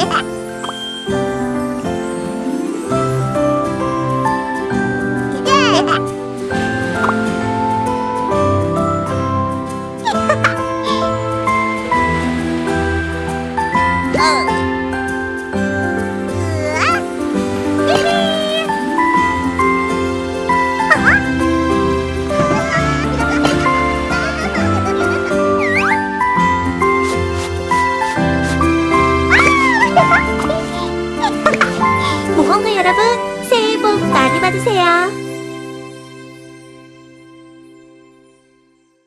オン! 여러분, 새해 복 많이 받으세요.